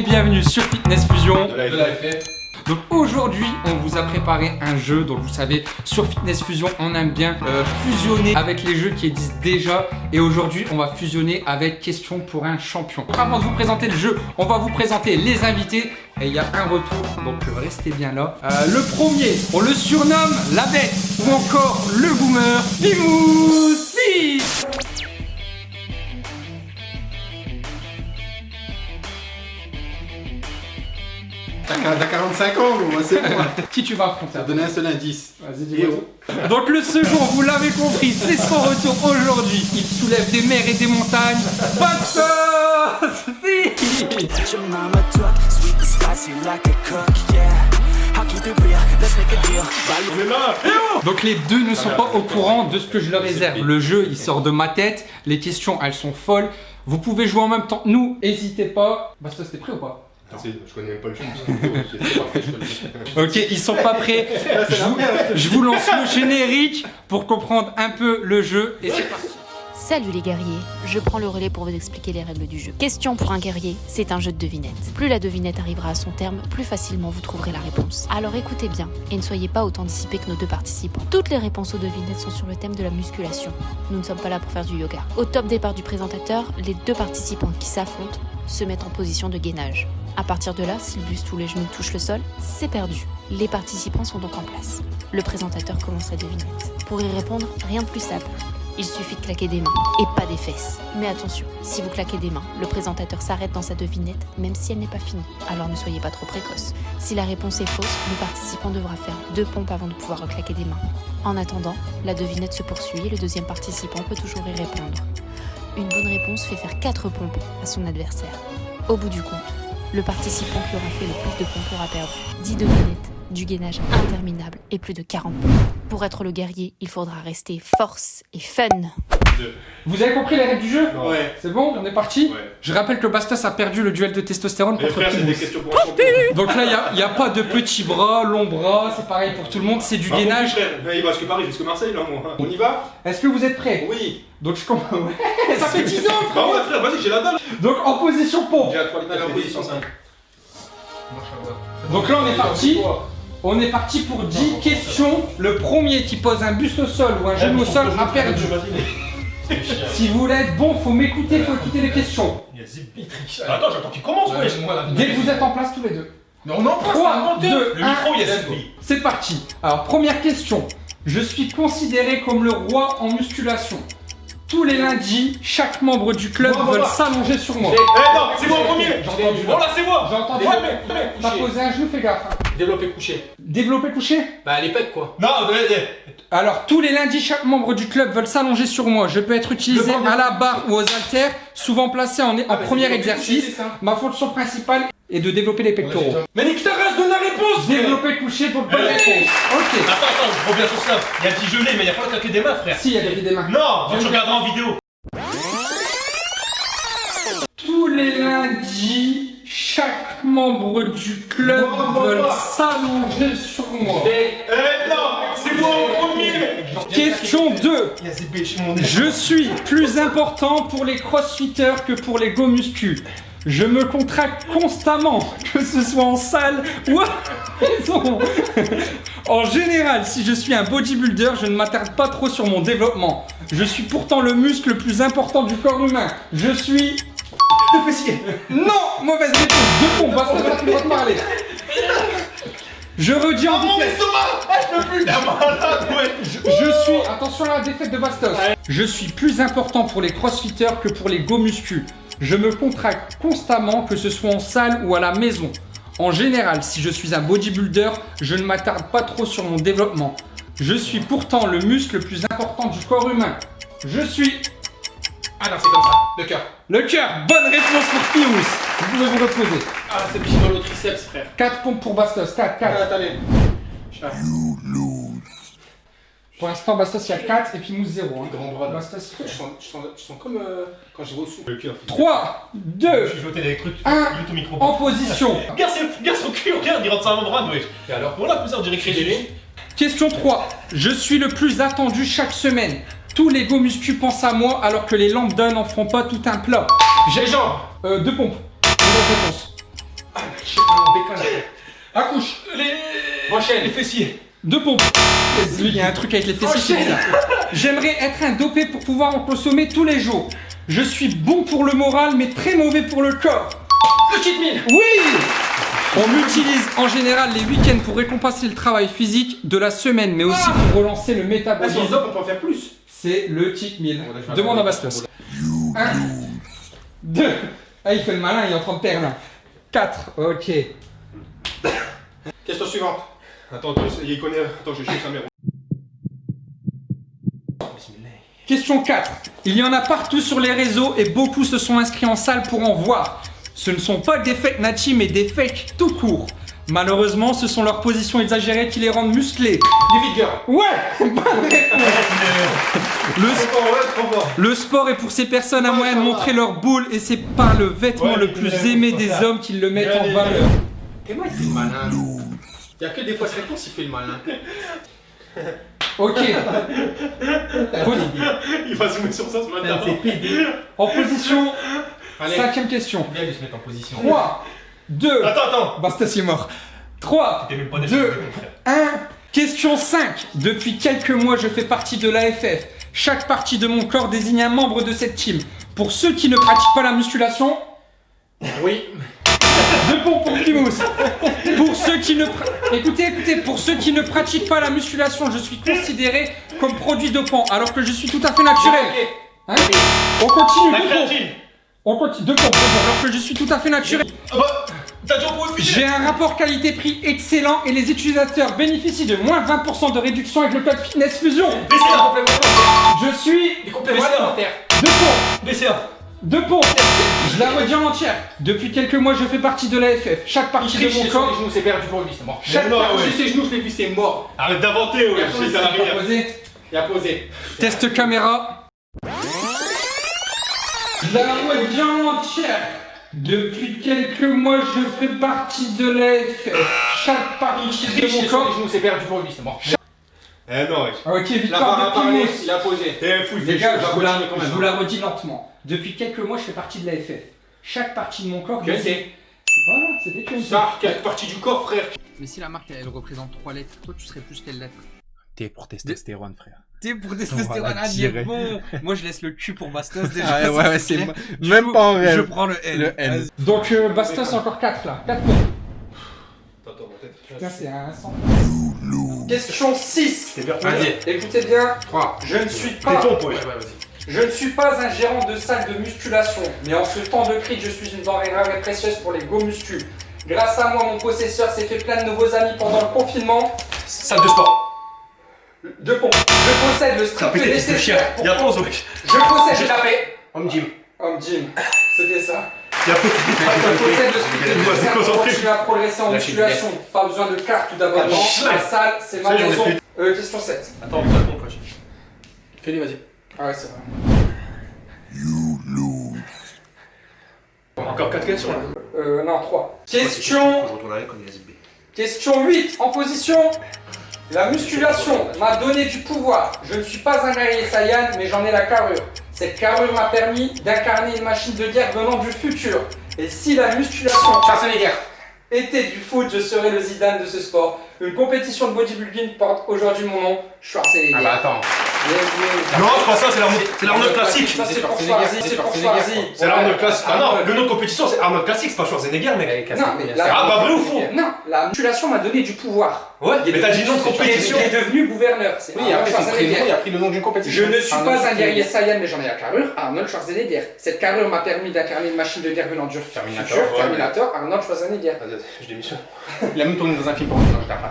et bienvenue sur Fitness Fusion. De la FF. Donc aujourd'hui, on vous a préparé un jeu. Donc vous savez, sur Fitness Fusion, on aime bien euh, fusionner avec les jeux qui existent déjà. Et aujourd'hui, on va fusionner avec question pour un champion. Avant de vous présenter le jeu, on va vous présenter les invités. Et il y a un retour, donc restez bien là. Euh, le premier, on le surnomme la bête ou encore le boomer, Pimoussi. T'as 45 ans, gros, moi, c'est bon. Qui tu vas affronter T'as donné un seul indice. Vas-y, dis-moi. Donc le second, vous l'avez compris, c'est son retour aujourd'hui. Il soulève des mers et des montagnes. Value Donc les deux ne sont pas au courant de ce que je leur réserve. Le jeu, il sort de ma tête. Les questions, elles sont folles. Vous pouvez jouer en même temps. Nous, n'hésitez pas. Baxter, t'es prêt ou pas? Je connais même pas le jeu. Ok, ils sont pas prêts. Je vous, je vous lance le générique pour comprendre un peu le jeu. Et c'est parti. Salut les guerriers, je prends le relais pour vous expliquer les règles du jeu. Question pour un guerrier, c'est un jeu de devinettes. Plus la devinette arrivera à son terme, plus facilement vous trouverez la réponse. Alors écoutez bien et ne soyez pas autant dissipés que nos deux participants. Toutes les réponses aux devinettes sont sur le thème de la musculation. Nous ne sommes pas là pour faire du yoga. Au top départ du présentateur, les deux participants qui s'affrontent se mettent en position de gainage. À partir de là, si le buste ou les genoux touchent le sol, c'est perdu. Les participants sont donc en place. Le présentateur commence la devinette. Pour y répondre, rien de plus simple. Il suffit de claquer des mains et pas des fesses. Mais attention, si vous claquez des mains, le présentateur s'arrête dans sa devinette même si elle n'est pas finie. Alors ne soyez pas trop précoce. Si la réponse est fausse, le participant devra faire deux pompes avant de pouvoir reclaquer des mains. En attendant, la devinette se poursuit et le deuxième participant peut toujours y répondre. Une bonne réponse fait faire 4 pompes à son adversaire. Au bout du compte, le participant qui aura fait le plus de pompes aura perdu 10 devinettes, du gainage interminable et plus de 40 pompes. Pour être le guerrier, il faudra rester force et fun. Vous avez compris les règles du jeu Ouais. C'est bon, on est parti Ouais. Je rappelle que Bastos a perdu le duel de testostérone Mais contre frère, c'est des questions pour. Donc là, il n'y a, pas de petits bras, longs bras, c'est pareil pour tout le monde, c'est du Ah, bon, gainage. mais Il va jusque Paris, jusque Marseille, là, moi. On y va Est-ce que vous êtes prêts? Oui. Donc je commence. Ouais, ça fait 10 ans, Bah frère ouais, frère, vas-y, j'ai la dalle. Donc en position pompe. J'ai la 3 litres en position 5. Donc là, on est parti. On est parti pour 10 questions. Le premier qui pose un buste au sol ou un genou au sol a perdu. Si vous voulez être bon, faut m'écouter, faut écouter les questions. Attends, j'attends qu'il commence, wesh Dès que vous êtes en place tous les deux. Mais on en passe, 3, 2, 1, Le micro, il y a. C'est parti. Alors, première question. Je suis considéré comme le roi en musculation. Tous les lundis, chaque membre du club veut s'allonger sur moi. Eh non, c'est moi en premier J'ai entendu. Oh là, c'est moi J'ai entendu. Ouais, mais- mais- T'as couché. posé un genou, fais gaffe. Développé couché. Développé couché Bah les pecs quoi. Non, Alors, tous les lundis, chaque membre du club veut s'allonger sur moi. Je peux être utilisé à la barre ou aux haltères, souvent placé en, en bah, premier exercice. Ma fonction principale est de développer les pectoraux. Mais nique ta race, donne la réponse. Développer couché pour bonne réponse. Ok. Attends, attends, je reviens sur ça. Il y a gelé, mais il y a pas le claquer des mains, frère. Si, il y a des des mains. Non, tu regarderas en vidéo. Tous les lundis, chaque membre du club bon. s'allonger sur moi. Eh non, c'est moi en premier Question 2. Il y a Zipi chez mon Je suis plus important pour les crossfitters que pour les go muscu. Je me contracte constamment, que ce soit en salle ou à maison. En général, si je suis un bodybuilder, je ne m'attarde pas trop sur mon développement. Je suis pourtant le muscle le plus important du corps humain. Je suis... Le fessier Non Mauvaise réponse Deux pompes, t'as plus le droit de parler. Je redis en mon vitesse. estomac Ah, je peux plus suis, attention à la défaite de Bastos. Je suis plus important pour les crossfitters que pour les go muscu. Je me contracte constamment, que ce soit en salle ou à la maison. En général, si je suis un bodybuilder, je ne m'attarde pas trop sur mon développement. Je suis pourtant le muscle le plus important du corps humain. Je suis Ah non c'est comme ça. Le cœur. Le cœur. Bonne réponse pour Pyrrhus. Vous pouvez vous reposer. Ah c'est petit dans le triceps frère. 4 pompes pour Bastos. 4, 4. Attendez. Pour l'instant, Bastos, il y a 4 et Pimous 0. Hein. Grand bras. Bastos, Je sens, je sens, je sens comme euh, quand j'ai reçu. Le cœur. 3, 2, Je suis jeté des trucs. Un. Mute ton micro. en position. Regarde, c'est- regarde son cul, regarde, il rentre à mon bras, wesh. Et alors Voilà, plus ça, on dirait que. Question 3. Je suis le plus attendu chaque semaine. Tous les go muscu pensent à moi alors que les lambda n'en font pas tout un plat. J'ai jambes. Euh, deux pompes. Bonne réponse. Accouche. Les. Enchaîne. Les fessiers. Deux pompes. Il y a un truc avec les fessiers. J'aimerais être un dopé pour pouvoir en consommer tous les jours. Je suis bon pour le moral, mais très mauvais pour le corps. Le cheat meal. Oui On utilise en général les week-ends pour récompenser le travail physique de la semaine, mais aussi pour relancer le métabolisme. op, on peut en faire plus. C'est le cheat meal. Demande à. Bastos. 1, 2, ah il fait le malin, il est en train de perdre. 4, ok. Question suivante. Attends, attends, il connaît. Attends, je cherche sa mère. Question 4. Il y en a partout sur les réseaux et beaucoup se sont inscrits en salle pour en voir. Ce ne sont pas des fakes Nachi mais des fakes tout court. Malheureusement, ce sont leurs positions exagérées qui les rendent musclés. Les girls. Ouais le, sport est pour ces personnes à moyen de montrer leur boule et c'est par le vêtement Ouais, le plus aimé des ça. hommes qu'ils le mettent en valeur. Et moi, il fait le malin. Il y a que des fois cette réponse, il fait le malin. Ok. Il va zoomer sur ça, être pédé. En position, Allez. cinquième question. Bien de se mettre en position. 3, 2, Attends, attends. Bastas est mort. 3, T'es même pas Deux. décidé, mon frère. 1. Question 5. Depuis quelques mois, je fais partie de l'AFF. Chaque partie de mon corps désigne un membre de cette team. Pour ceux qui ne pratiquent pas la musculation, Oui. deux pompes pour Primous. Pour ceux qui ne écoutez, écoutez, pour ceux qui ne pratiquent pas la musculation, je suis considéré comme produit dopant, alors que je suis tout à fait naturel. Hein? On continue. Deux pompes. On continue. Deux pompes, alors que je suis tout à fait naturel. Ah bah, J'ai un rapport qualité-prix excellent et les utilisateurs bénéficient de moins 20% de réduction avec le code Fitness Fusion. BCA. Je suis Des compléments alimentaires. deux pompes, BCA. deux pompes. Je la redis en entière. Depuis quelques mois, je fais partie de l'AFF. Chaque partie de mon corps. genoux, c'est perdu pour lui, c'est mort. Chaque partie. J'ai ses genoux, je l'ai vu, c'est mort. Arrête d'inventer, ouais. Il a. Posé. Il a posé. Test caméra. Je la redis en entière. Depuis quelques mois, je fais partie de l'AFF. Chaque partie de mon corps. genoux, c'est perdu pour lui, c'est mort. Eh non, ouais. Ok, La victoire barre a de parlé, Timos. il a posé. T'es fou, il Les fait gars, chaud. je vous, la, je vous la redis lentement. Depuis quelques mois, je fais partie de l'AFF. Chaque partie de mon corps. QNT. désigne- Voilà, c'était QNT. Ça, quelle partie du corps, frère Mais si la marque elle représente trois lettres, toi tu serais plus quelle lettre? T pour testostérone, frère. T pour testostérone, bon. Moi je laisse le Q pour Bastos déjà. Ah, ouais, ouais, c'est Même coup, pas en Je prends le N. Le N. Vas-y. Donc euh, Bastos encore 4 là. 4 points. Attends, ma tête. Putain, c'est un 100. Question 6. T'es bien. Vas-y. Écoutez bien, 3. je ne suis T'es pas. ton, ouais. Ouais, ouais, vas-y. Je ne suis pas un gérant de salle de musculation, mais en ce temps de crise, je suis une denrée rare et précieuse pour les go muscu. Grâce à moi, mon possesseur s'est fait plein de nouveaux amis pendant le confinement. Salle de sport. Pompes. Je possède le strict nécessaire. Y'a pour- 11, wesh. Je possède J'ai le tapé. Homme gym. Homme gym. C'était ça. Y'a Je possède le strict Il va se nécessaire pour concentrer. continuer à progresser en musculation. Pas besoin de carte ou d'abonnement. Ah, La salle, c'est ma maison. Euh, question 7. Attends, compte, wesh. Fais-les, vas-y. Ah ouais, c'est vrai. Encore 4 questions là. Euh, non, 3. Question Je retourne avec comme il SB. Question 8, en position. La musculation m'a donné du pouvoir. Je ne suis pas un guerrier Saiyan, mais j'en ai la carrure. Cette carrure m'a permis d'incarner une machine de guerre venant du futur. Et si la musculation Schwarzenegger. était du foot, je serais le Zidane de ce sport. Une compétition de bodybuilding porte aujourd'hui mon nom, Schwarzenegger. Ah bah attends. Non, c'est pas ça, c'est l'Arnold l'Arnold classique. Ça c'est pour Schwarzenegger, Schwarzy, c'est pour Schwarzy. C'est l'Arnold classique. Ah non, le nom de compétition c'est Arnold classique, c'est pas Schwarzenegger, mec. Non, mais Ah bah vrai ou faux Non, la musculation m'a donné du pouvoir. Ouais, Il est mais t'as dit nom de devenu- compétition. Il est devenu gouverneur. C'est Oui, après son Schwarzenegger. prénom, il a pris le nom d'une compétition. Je ne suis pas un guerrier. Saiyan, mais j'en ai la carrure. Arnold Schwarzenegger. Cette carrure m'a permis d'incarner une machine de guerre venant du Terminator, futur. Terminator, Arnold Schwarzenegger. Vas-y, je démissionne. Il a même tourné dans un film pour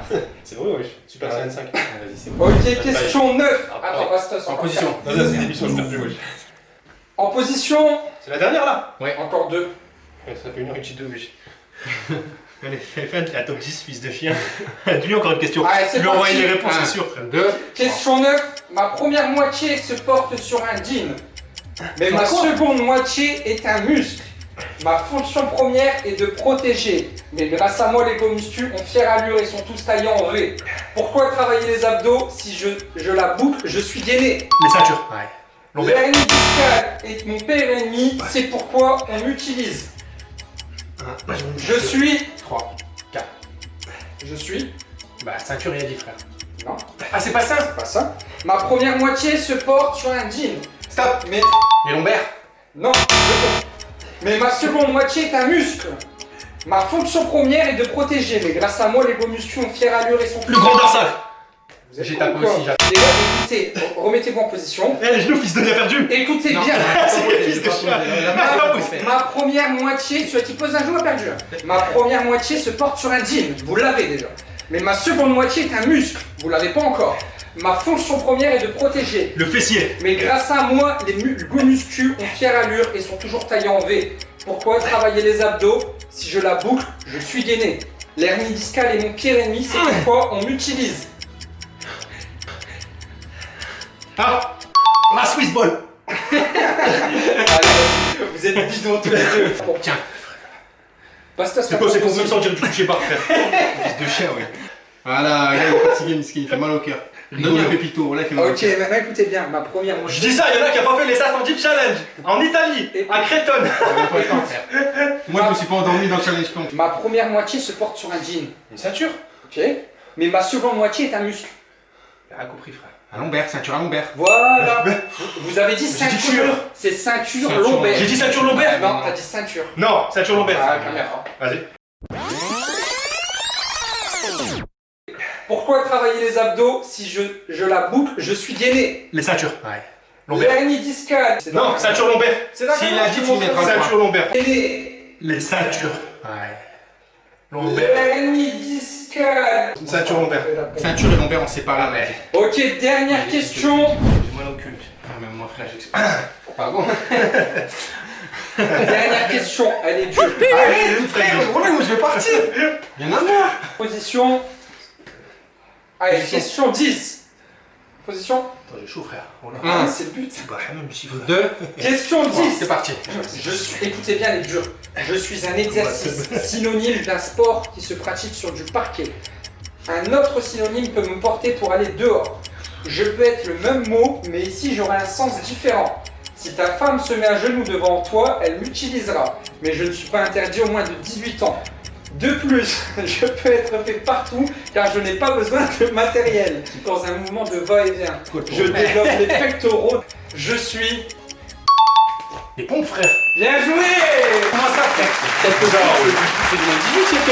C'est vrai, wesh. Super Saiyan 5. Vas-y, c'est bon. Ok, question 9. Ah, Attends, Bastos. En position. quatre. Vas-y, c'est démission, je perds plus, wesh. En position. C'est la dernière là Encore deux. Ouais, Ça fait une heure et deux, wesh. Allez, fais fais la top 10, fils de chien. Dis-lui encore une question. Allez, lui envoies parti. les réponses, c'est sûr, frère. 2. Question 9. Ma première moitié se porte sur un jean. Mais ma seconde moitié est un muscle. Ma fonction première est de protéger. Mais grâce à moi, les gomustus ont fière allure et sont tous taillés en V. Pourquoi travailler les abdos Si je, je la boucle, je suis gainé. Les ceintures. Ouais. L'hernie discale est mon père ennemi, c'est pourquoi on m'utilise. Je suis 3. Je suis. Bah, ceinture, il a dit, frère. Non, Ah, c'est pas ça c'est pas ça. Ma première moitié se porte sur un jean. Stop Mais. Les lombaires Non, je. Mais ma seconde moitié est un muscle. Ma fonction première est de protéger, mais grâce à moi, les beaux muscles ont fière allure et sont Le grand dorsal J'ai tapé aussi, écoutez, remettez-vous en position. Eh, les genoux, fils de perdu Écoutez bien. Ma, première moitié, celui qui pose un jour a perdu. Ma première moitié se porte sur un jean, vous l'avez déjà. Mais ma seconde moitié est un muscle, vous l'avez pas encore. Ma fonction première est de protéger. Le fessier Mais grâce à moi, les beaux muscles ont fière allure et sont toujours taillés en V. Pourquoi travailler les abdos Si je la boucle, je suis gainé. L'hernie discale est mon pire ennemi, c'est pourquoi on m'utilise. Ah La Swiss Ball Allez, vous êtes bidons tous les deux. Bon, Tiens. Basta, C'est quoi, c'est pour me sentir du coucher par frère Fils de chien, oui. Voilà, là, il est fatigué, miskin, il fait mal au cœur. Donne un pépito, là, il fait mal au Ok, maintenant écoutez bien, ma première Je moitié. dis ça, il y en a qui a pas fait les SAS en Jeep Challenge En Italie À Crétonne le. Moi, je me suis pas endormi dans le challenge plank. Ma première moitié se porte sur un jean. Une ceinture Ok Mais ma seconde moitié est un muscle. Rien compris frère. À lombaire, ceinture à lombaire. Voilà. Vous avez dit ceinture. ceinture. C'est ceinture Ceinture. lombaire. J'ai dit ceinture lombaire Non, t'as dit ceinture. Non, ceinture lombaire. Ah, caméra. Vas-y. Pourquoi travailler les abdos si je, je la boucle, je suis gainé? Les ceintures. Ouais. Lombaire. L'hernie discale. Non, ceinture lombaire. C'est S'il quel a dit, tu mettras Ceinture lombaire. Gainé. Les ceintures. Ouais. Lombaire. L'hernie discale. Ceinture lombaire. Ceinture et lombaire, on sait pas là. Ok, dernière question. J'ai mal au cul. Ah, même moi, frère, j'explique. Pardon. Dernière question, elle est dure. Arrête, frère, moi, je vais partir. Y'en a marre. Position. Allez, question 10. Position. Attends, j'ai chaud frère. Oh là. Ah, Un. c'est le but. Bah, même chiffre. Deux. Question 10. C'est parti. Je suis, écoutez bien les durs. Je suis un exercice synonyme d'un sport qui se pratique sur du parquet. Un autre synonyme peut me porter pour aller dehors. Je peux être le même mot, mais ici j'aurai un sens différent. Si ta femme se met à genoux devant toi, elle m'utilisera. Mais je ne suis pas interdit au moins de 18 ans. De plus, je peux être fait partout car je n'ai pas besoin de matériel. Dans un mouvement de va-et-vient. Je développe les pectoraux. Je suis Les pompes frère. Bien joué Comment ça frère Quelques heures. C'est du moins 18, c'est que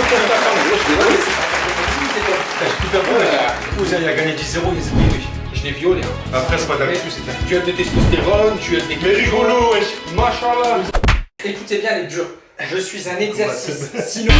pour là. Vous avez gagné 10-0, il s'est payé. Je l'ai violé. hein. Après, c'est pas d'actu, Tu as de testostérone, tu as des. Mais rigolo, wesh. Écoutez bien les durs. Je suis un exercice. Sinon...